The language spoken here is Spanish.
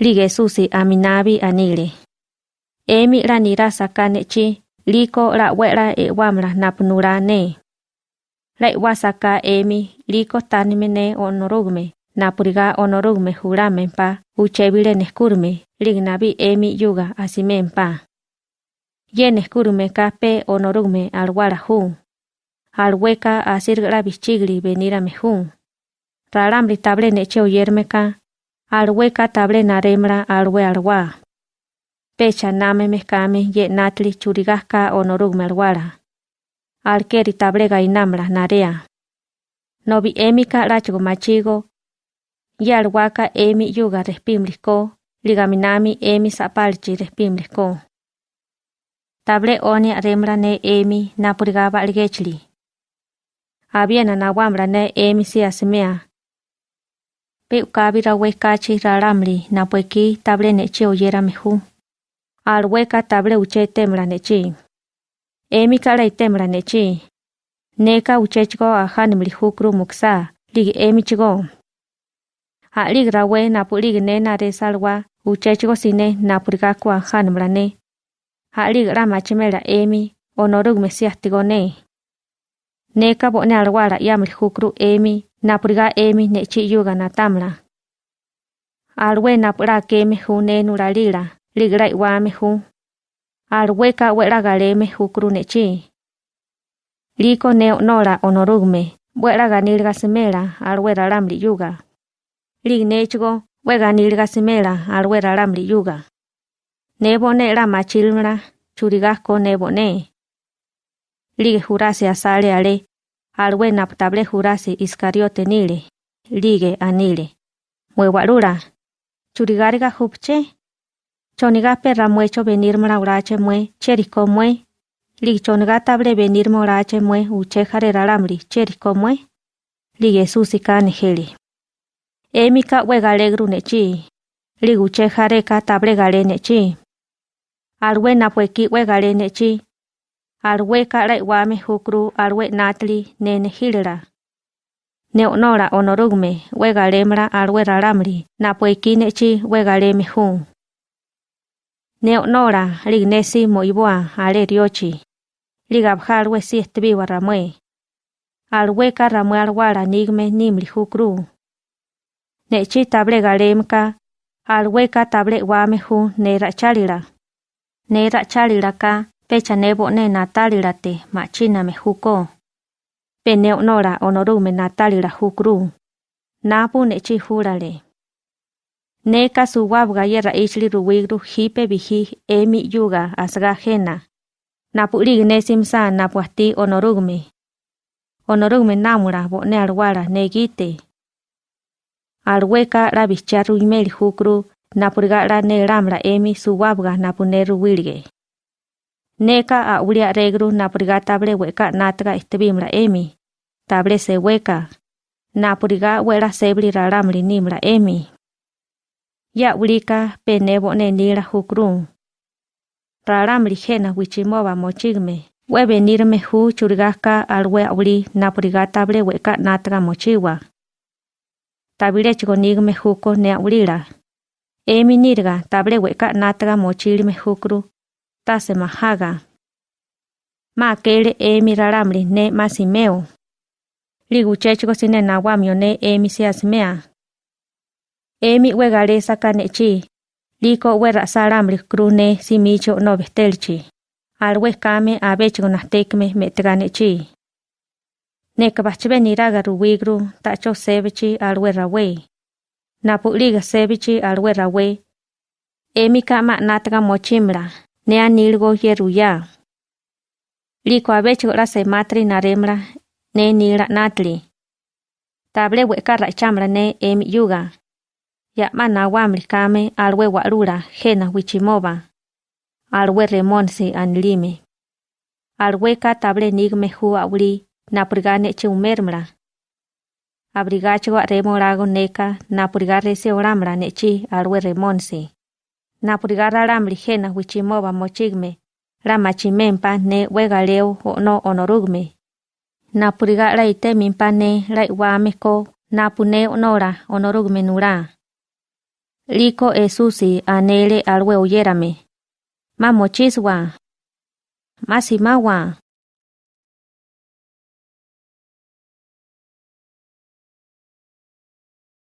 Lige susi aminabi anile. Emi la nira sakanechi liko la wera e wamra napnura ne. La wasaka emi liko tanimene onorugme napuriga onorugme juramempa uchebile neskurme lignabi emi yuga asimempa. Ye neskurme kape onorugme alwara hu. Alweka asirgra bichigli venira mejun. Ralamri table neche oyermeka alweka table naremra alwe alwa. Pecha name mekame ye natli churigaka onorugme alwara. Alkeri table gainamra narea. Nobi emika lachigo machigo. Ye alwaka emi yuga respimliko, ligaminami emi sapalchi respimliko. Table oni remra ne emi napurigaba ligechli. Abiena na wamra ne emi si asimea. Pe ukábira'wé kachí rarámli napwekí táble nechí oyéramej ú, alweká táble uchétemra nechí, emíkala itémra nechí, neká uchéchiko ajánemli jú krúmuksá liki emíchiko, a'líkirawé napúliki ne naresalwa uchéchiko siné napúrikaku ajánemra ne, a'líkira machímela emí onórukme siáhtiko ne, neká poné alwála yámli jú krú emí napriga emi nechi yuga na tamla. Alwe napra keme hu ne nuralila, ligra iwa mehu. Alwe ka wera gale mehu kru. Liko ne onora onorugme, wera ganil gasimela, alwe ralamli yuga. Lig nechigo, wega nil gasimela, alwe ralamli yuga. Nebo ne la machilmra, churigasko nebo ne. Jurase asale ale, alwe naptable jurase iscariote nile, lige anile. Mueguarura, churigariga jupche, choniga perra muecho venir urache mue, cherico mue, lig choniga table venir urache mue, uche jare ralamri, cherico mue, lige susika nejeli. Emika wega alegru nechi, lig uche jareka table gale nechi. Alwe napueki arwe kare wame hukru arwe natli nen hilra. Ne onora onorugme, wega lemra arwe raramri, na puekinechi wega leme hun. Ne onora lignesi moibua ale riochi. Ligabjarwe si estbiwa ramue. Arweka ramue arwara nigme nimli hukru. Nechi table galemka, arweka table wame hun ne rachalira. Ne rachalira pecha nebo ne natalirate machina me huko. Pene onora onorume natalira hukru. Napu nechi jurale. Neka suwabga yerra ishli ruwigru hipe bihi emi yuga asga jena. Napu ligne simsa napu ati onorume. Onorume namura bone alwara negite. Alweka rabicharu imeli hukru napurga la ne ramra emi suwabga napuneru wilge. Neka a ulia regru napuriga table weka natga istebimra emi. Table se weka. Napuriga wera sebri raramri nimra emi. Ya ulika penebo ne nira hukru. Raramri jena wichimoba mochigme. We venirme hu churigaka alwe uli napuriga table weka natga mochiwa. Tabile chigonigme huko ne ulira. Emi nirga table weka natga mochilme hukru tase mahaga. Ma kele emi raramri ne masimeo. Ligu chechiko sine nawamio ne emi siasmea. Emi wegale saka nechi. Liko wera saramri kru ne simicho no bestelchi. Alwe kame abechiko nastekme metega nechi. Neka bachbe niraga ruwigru tacho sebechi alwe rawe. Napuliga sebechi alwe rawe. Emi kama natga mochimra ne anilgo yeruya. Liko abecho la se matri naremra ne nila natli. Table weka rachamra ne emi yuga. Ya mana wamri kame alwe warura jena wichimoba. Alwe remonsi anlime. Alwe ka table nigme hu awli napurgane chumermra. Abrigacho remorago neka napurgare se oramra nechi alwe remonsi. napo ligarra lamba lihena huichimoba mochigme lama chimempa ne huega leo ono onorugme. Napo ligarra itemimpa ne la iwameko napo ne onora onorugme nura. Liko esusi anele alwe oyerame mamochiswa masimawa